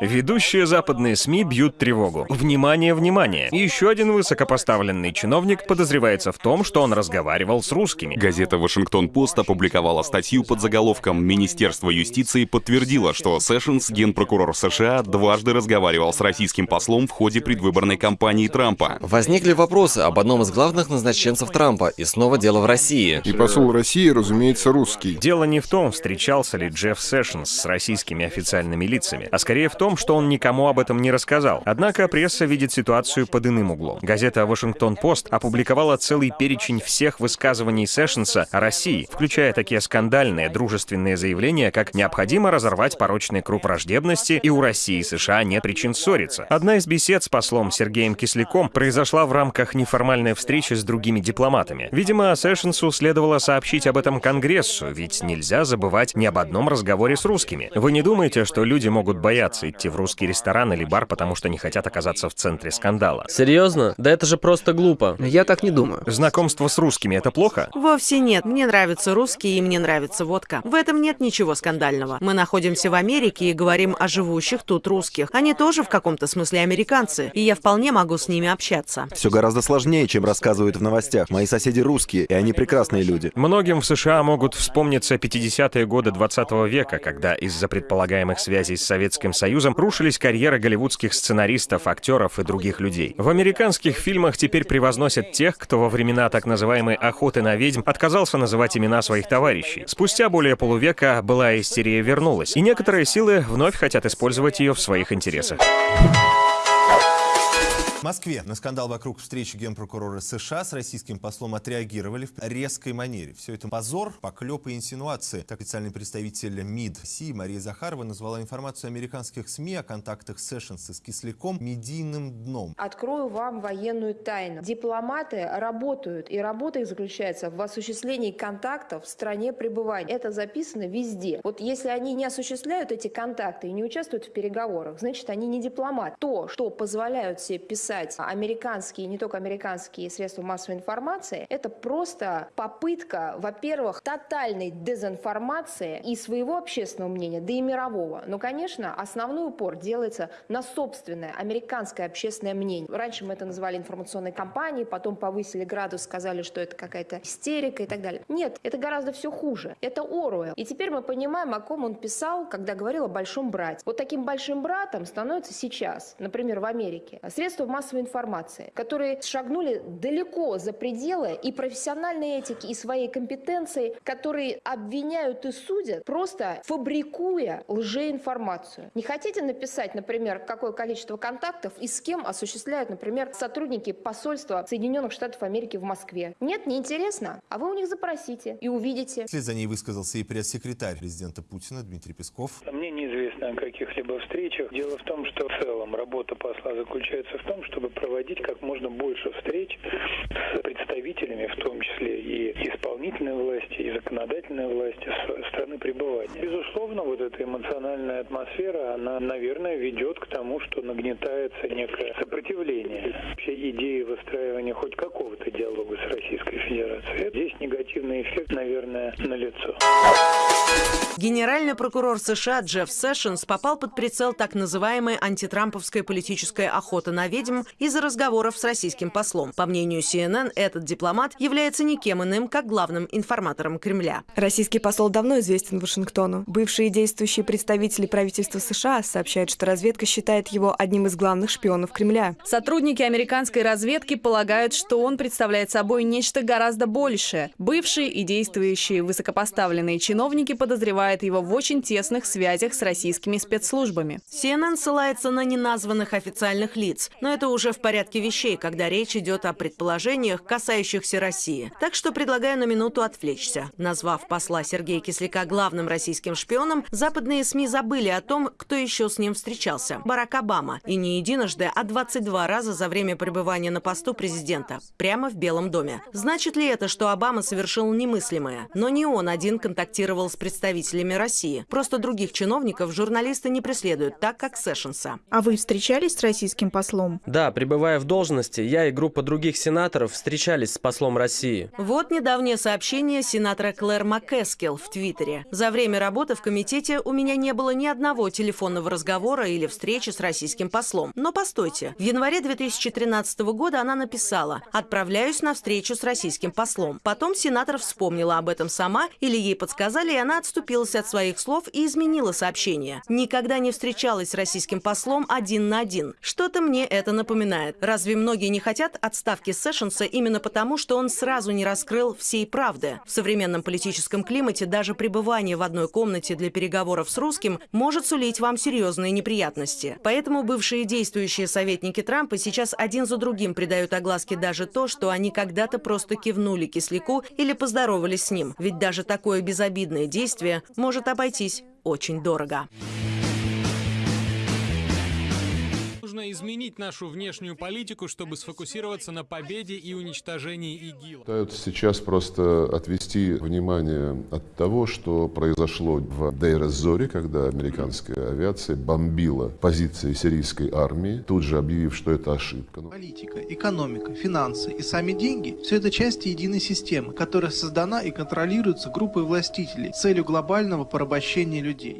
Ведущие западные СМИ бьют тревогу. Внимание, внимание! Еще один высокопоставленный чиновник подозревается в том, что он разговаривал с русскими. Газета «Вашингтон-Пост» опубликовала статью под заголовком «Министерство юстиции подтвердило, что Сэшенс, генпрокурор США, дважды разговаривал с российским послом в ходе предвыборной кампании Трампа». Возникли вопросы об одном из главных назначенцев Трампа, и снова дело в России. И посол России, разумеется, русский. Дело не в том, встречался ли Джефф Сэшенс с российскими официальными лицами, а скорее в том, что он никому об этом не рассказал. Однако пресса видит ситуацию под иным углом. Газета «Вашингтон-Пост» опубликовала целый перечень всех высказываний Сэшенса о России, включая такие скандальные дружественные заявления, как «необходимо разорвать порочный круг враждебности, и у России и США нет причин ссориться». Одна из бесед с послом Сергеем Кисляком произошла в рамках неформальной встречи с другими дипломатами. Видимо, Сэшенсу следовало сообщить об этом Конгрессу, ведь нельзя забывать ни об одном разговоре с русскими. Вы не думаете, что люди могут бояться идти в русский ресторан или бар, потому что не хотят оказаться в центре скандала? Серьезно? Да это же просто глупо. Я так не думаю. Знакомство с русскими — это плохо? Вовсе нет. Мне нравятся русские, и мне нравится водка. В этом нет ничего скандального. Мы находимся в Америке и говорим о живущих тут русских. Они тоже в каком-то смысле американцы, и я вполне могу с ними общаться. Все гораздо сложнее, чем рассказывают в новостях. Мои соседи русские, и они прекрасные люди. Многим в США могут вспомниться 50-е годы 20 века, когда из-за предполагаемых связей с Советским Союзом рушились карьеры голливудских сценаристов, актеров и других людей. В американских фильмах теперь превозносят тех, кто во времена так называемой «охоты на ведьм» отказался называть имена своих товарищей. Спустя более полувека былая истерия вернулась, и некоторые силы вновь хотят использовать ее в своих интересах. В Москве на скандал вокруг встречи генпрокурора США с российским послом отреагировали в резкой манере. Все это позор, поклепы и инсинуации. Так официальный представитель МИД России Мария Захарова назвала информацию американских СМИ о контактах Сэшенса с Кисляком медийным дном. Открою вам военную тайну. Дипломаты работают, и работа их заключается в осуществлении контактов в стране пребывания. Это записано везде. Вот если они не осуществляют эти контакты и не участвуют в переговорах, значит, они не дипломат. То, что позволяют себе писать писать американские, не только американские средства массовой информации, это просто попытка, во-первых, тотальной дезинформации и своего общественного мнения, да и мирового. Но, конечно, основной упор делается на собственное американское общественное мнение. Раньше мы это называли информационной кампанией, потом повысили градус, сказали, что это какая-то истерика и так далее. Нет, это гораздо все хуже. Это Оруэлл. И теперь мы понимаем, о ком он писал, когда говорил о большом брате. Вот таким большим братом становится сейчас, например, в Америке, средства массовой массовой информации, которые шагнули далеко за пределы и профессиональной этики, и своей компетенции, которые обвиняют и судят, просто фабрикуя лжеинформацию. Не хотите написать, например, какое количество контактов и с кем осуществляют, например, сотрудники посольства Соединенных Штатов Америки в Москве? Нет, не интересно? А вы у них запросите и увидите. Вслед за ней высказался и пресс-секретарь президента Путина Дмитрий Песков. Мне неизвестно о каких-либо встречах. Дело в том, что в целом работа посла заключается в том, чтобы проводить как можно больше встреч с представителями, в том числе и исполнительной власти, и законодательной власти страны пребывания. Безусловно, вот эта эмоциональная атмосфера, она, наверное, ведет к тому, что нагнетается некое сопротивление вообще идеи выстраивания хоть какого-то диалога с Российской Федерацией. Здесь негативный эффект, наверное, налицо. Генеральный прокурор США Джефф Сэшенс попал под прицел так называемой антитрамповской политической охоты на ведьм из-за разговоров с российским послом. По мнению CNN, этот дипломат является никем иным, как главным информатором Кремля. Российский посол давно известен Вашингтону. Бывшие действующие представители правительства США сообщают, что разведка считает его одним из главных шпионов Кремля. Сотрудники американской разведки полагают, что он представляет собой нечто гораздо большее. Бывшие и действующие высокопоставленные чиновники подозревают его в очень тесных связях с российскими спецслужбами. CNN ссылается на неназванных официальных лиц, но это уже в порядке вещей, когда речь идет о предположениях, касающихся России. Так что предлагаю на минуту отвлечься. Назвав посла Сергея Кисляка главным российским шпионом, западные СМИ забыли о том, кто еще с ним встречался. Барак Обама. И не единожды, а 22 раза за время пребывания на посту президента. Прямо в Белом доме. Значит ли это, что Обама совершил немыслимое? Но не он один контактировал с представителями России. Просто других чиновников журналисты не преследуют, так как Сэшенса. А вы встречались с российским послом? Да, пребывая в должности, я и группа других сенаторов встречались с послом России. Вот недавнее сообщение сенатора Клэр МакКескел в Твиттере. За время работы в комитете у меня не было ни одного телефонного разговора или встречи с российским послом. Но постойте, в январе 2013 года она написала «Отправляюсь на встречу с российским послом». Потом сенатор вспомнила об этом сама или ей подсказали, и она отступилась от своих слов и изменила сообщение. Никогда не встречалась с российским послом один на один. Что-то мне это напоминает. Разве многие не хотят отставки Сэшенса именно потому, что он сразу не раскрыл всей правды? В современном политическом климате даже пребывание в одной комнате для переговоров с русским может сулить вам серьезные неприятности. Поэтому бывшие действующие советники Трампа сейчас один за другим придают огласке даже то, что они когда-то просто кивнули Кисляку или поздоровались с ним. Ведь даже такое безобидное действие может обойтись очень дорого. Нужно изменить нашу внешнюю политику, чтобы сфокусироваться на победе и уничтожении ИГИЛ. Пытаются сейчас просто отвести внимание от того, что произошло в Дейр-Зоре, когда американская авиация бомбила позиции сирийской армии, тут же объявив, что это ошибка. Политика, экономика, финансы и сами деньги – все это части единой системы, которая создана и контролируется группой властителей с целью глобального порабощения людей.